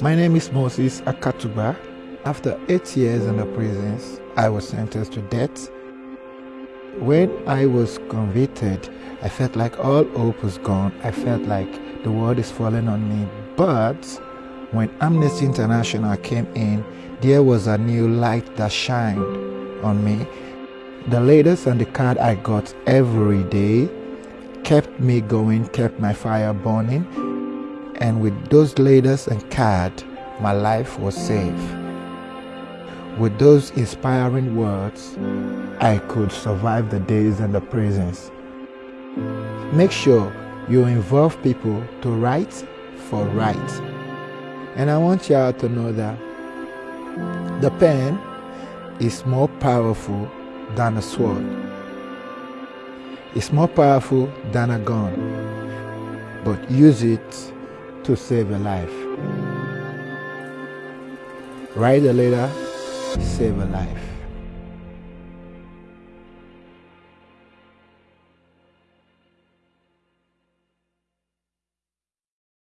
My name is Moses Akatugba. After eight years in the prisons, I was sentenced to death. When I was convicted, I felt like all hope was gone. I felt like the world is falling on me. But when Amnesty International came in, there was a new light that shined on me. The letters and the card I got every day kept me going, kept my fire burning. And with those letters and card, my life was saved. With those inspiring words, I could survive the days in the prisons. Make sure you involve people to write for right. And I want y'all to know that the pen is more powerful than a sword. It's more powerful than a gun, but use it to save a life. Write a letter, save a life.